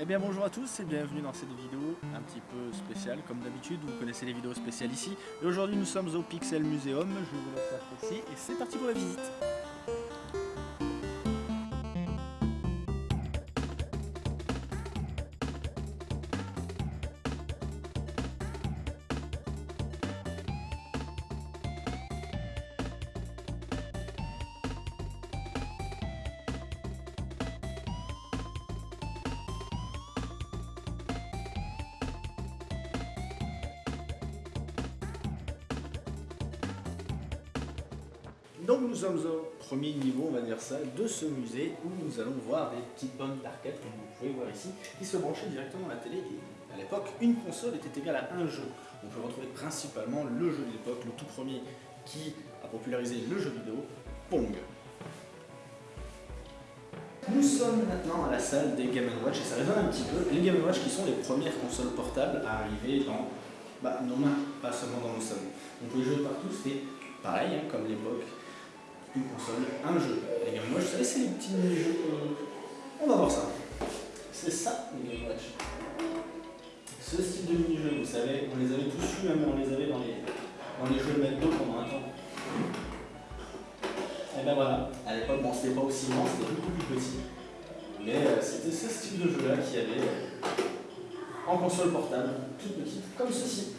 Eh bien bonjour à tous et bienvenue dans cette vidéo un petit peu spéciale comme d'habitude, vous connaissez les vidéos spéciales ici. Et aujourd'hui nous sommes au Pixel Museum, je vous laisse apprécier et c'est parti pour la visite. Donc nous sommes au premier niveau, on va dire ça, de ce musée où nous allons voir des petites bandes d'arcade, comme vous pouvez voir ici, qui se branchaient directement à la télé. Et à l'époque, une console était égale à un jeu. On peut retrouver principalement le jeu de l'époque, le tout premier qui a popularisé le jeu vidéo, Pong. Nous sommes maintenant à la salle des Game Watch et ça résonne un petit peu. Les Game Watch qui sont les premières consoles portables à arriver dans bah, nos mains, pas seulement dans nos salons. On peut jouer partout, c'était pareil, hein, comme l'époque une console, un jeu. Les Game Watch, vous savez, c'est les petits mini-jeux. On va voir ça. C'est ça, les Game Watch. Ce style de mini-jeux, vous savez, on les avait tous eu, même on les avait dans les, dans les jeux de McDo pendant un temps. Et ben voilà, à l'époque, bon, c'était pas aussi grand, c'était beaucoup plus petit. Mais euh, c'était ce style de jeu-là qui avait euh, en console portable, toute petite, comme ceci.